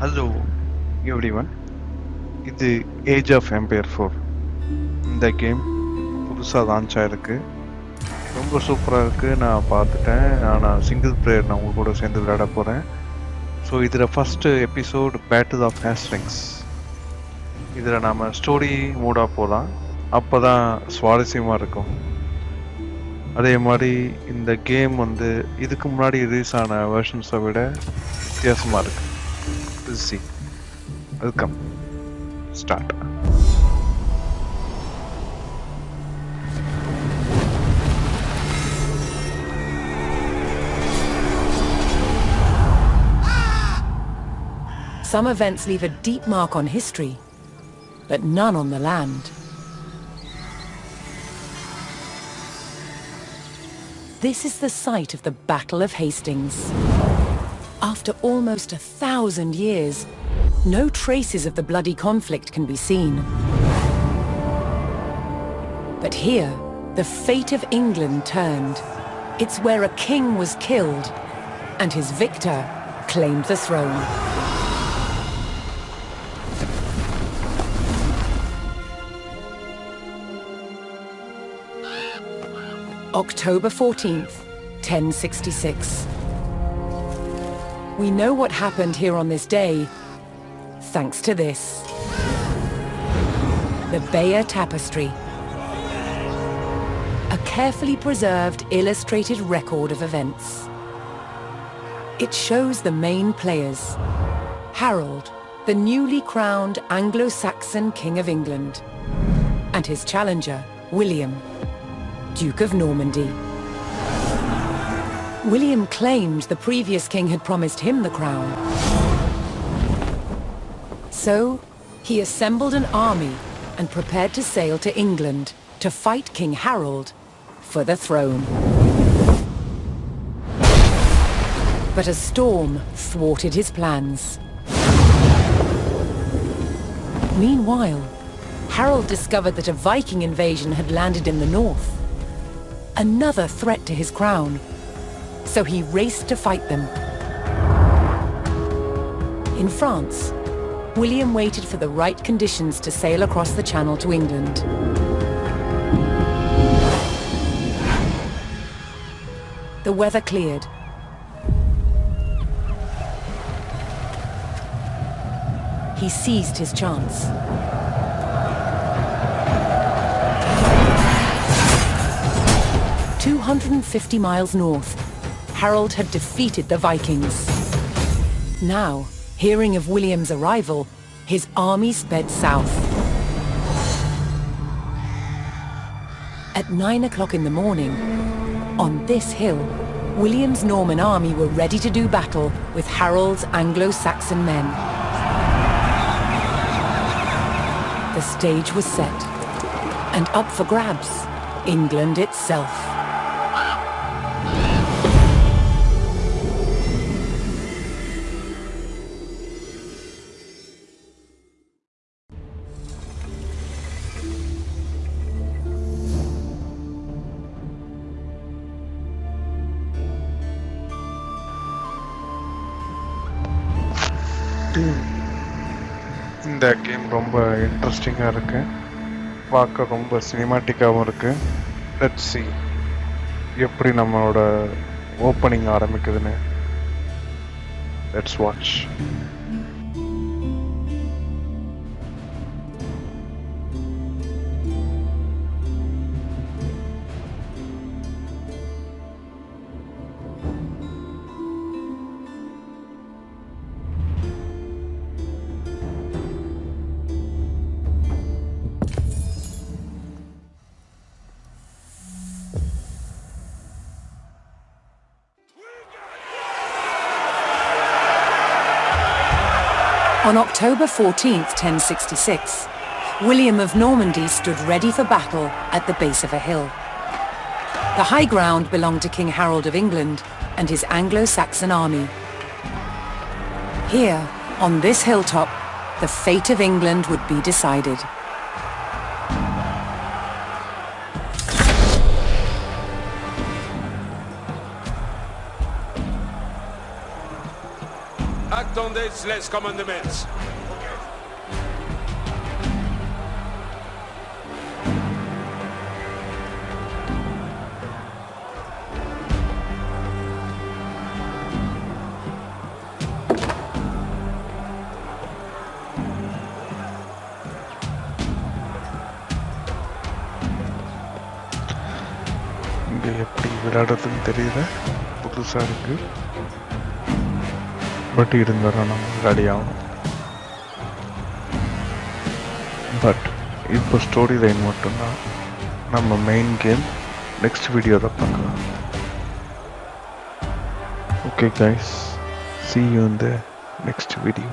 Hello everyone இது age of empire four இந்த game புதுசாக லான்ச் ஆகிருக்கு ரொம்ப சூப்பராக இருக்குது நான் பார்த்துட்டேன். நான் சிங்கிள் பிளேயர் நான் உங்கள் கூட சேர்ந்து விளையாட போகிறேன் ஸோ இதில் first episode battle of Hastings இதில் நாம் ஸ்டோரி மூடாக போகலாம் அப்போ தான் சுவாரஸ்யமாக இருக்கும். அதே மாதிரி இந்த கேம் வந்து இதுக்கு முன்னாடி ரிலீஸ் ஆன வெர்ஷன்ஸை விட வித்தியாசமாக இருக்குது will see. Welcome. Start. Some events leave a deep mark on history, but none on the land. This is the site of the Battle of Hastings. After almost a thousand years, no traces of the bloody conflict can be seen. But here, the fate of England turned. It's where a king was killed, and his victor claimed the throne. October 14th, 1066. We know what happened here on this day, thanks to this. The Bayeux Tapestry. A carefully preserved illustrated record of events. It shows the main players. Harold, the newly crowned Anglo-Saxon King of England. And his challenger, William, Duke of Normandy. William claimed the previous king had promised him the crown. So, he assembled an army and prepared to sail to England to fight King Harold for the throne. But a storm thwarted his plans. Meanwhile, Harold discovered that a Viking invasion had landed in the north another threat to his crown. So he raced to fight them. In France, William waited for the right conditions to sail across the channel to England. The weather cleared. He seized his chance. 250 miles north, Harold had defeated the Vikings. Now, hearing of William's arrival, his army sped south. At nine o'clock in the morning, on this hill, William's Norman army were ready to do battle with Harold's Anglo-Saxon men. The stage was set, and up for grabs, England itself. இந்த game ரொம்ப இன்ட்ரெஸ்டிங்காக இருக்கு. பார்க்க ரொம்ப சினிமாட்டிக்காகவும் இருக்கு. Let see எப்படி நம்மளோட opening ஆரம்பிக்குதுன்னு. Let's watch On October 14, 1066, William of Normandy stood ready for battle at the base of a hill. The high ground belonged to King Harold of England and his Anglo-Saxon army. Here, on this hilltop, the fate of England would be decided. Attendez les commandements. இங்கே எப்படி விளையாடுறதுன்னு தெரியல புதுசாக இருக்கு but இருந்தாலும் நம்ம விளையாடி ஆகணும் but இப்போ ஸ்டோரி லைன் மட்டும்தான். நம்ம மெயின் கேம் நெக்ஸ்ட் வீடியோவில் பார்க்கலாம். ஓகே கைஸ் சி யூ இந்த நெக்ஸ்ட் வீடியோ